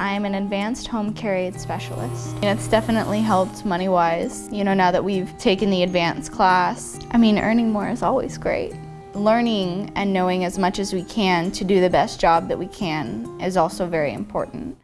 I'm an advanced home care aide specialist. And it's definitely helped money-wise, you know, now that we've taken the advanced class. I mean, earning more is always great. Learning and knowing as much as we can to do the best job that we can is also very important.